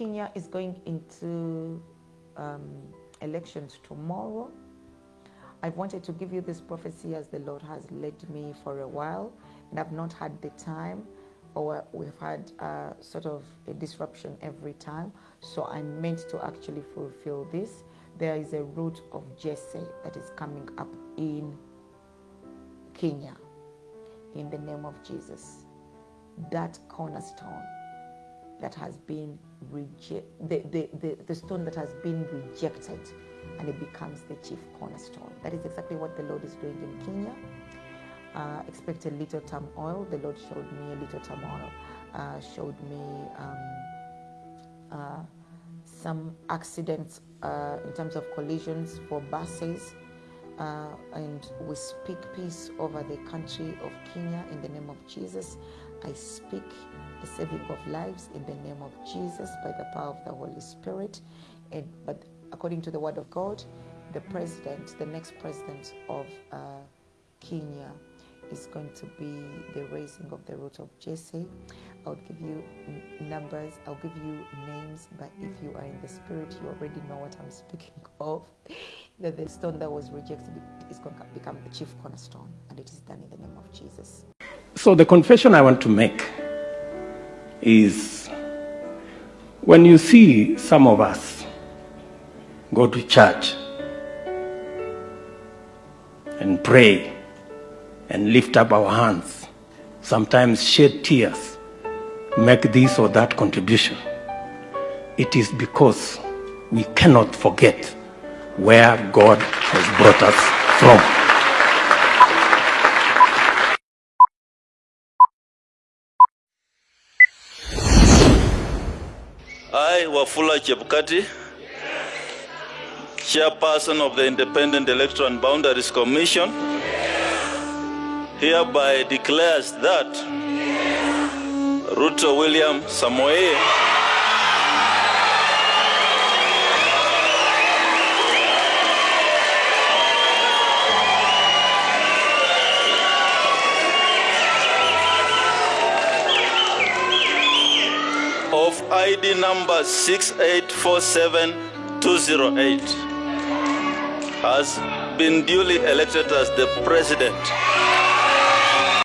Kenya is going into um, elections tomorrow. I've wanted to give you this prophecy as the Lord has led me for a while, and I've not had the time, or we've had uh, sort of a disruption every time. So I'm meant to actually fulfill this. There is a root of Jesse that is coming up in Kenya in the name of Jesus. That cornerstone that has been rejected, the, the, the, the stone that has been rejected, and it becomes the chief cornerstone. That is exactly what the Lord is doing in Kenya. Uh, expect a little turmoil. The Lord showed me a little turmoil, uh, showed me um, uh, some accidents uh, in terms of collisions for buses. Uh, and we speak peace over the country of Kenya in the name of Jesus. I speak the saving of lives in the name of Jesus by the power of the Holy Spirit. And but according to the Word of God, the president, the next president of uh, Kenya, is going to be the raising of the root of Jesse. I'll give you n- numbers, I'll give you names, but if you are in the spirit, you already know what I'm speaking of. That the stone that was rejected is going to become the chief cornerstone, and it is done in the name of Jesus. So, the confession I want to make is when you see some of us go to church and pray and lift up our hands, sometimes shed tears, make this or that contribution, it is because we cannot forget where God has brought us from. I, Wafula Chepkati, chairperson of the Independent Electoral and Boundaries Commission, hereby declares that Ruto William Samoei ID number 6847208 has been duly elected as the president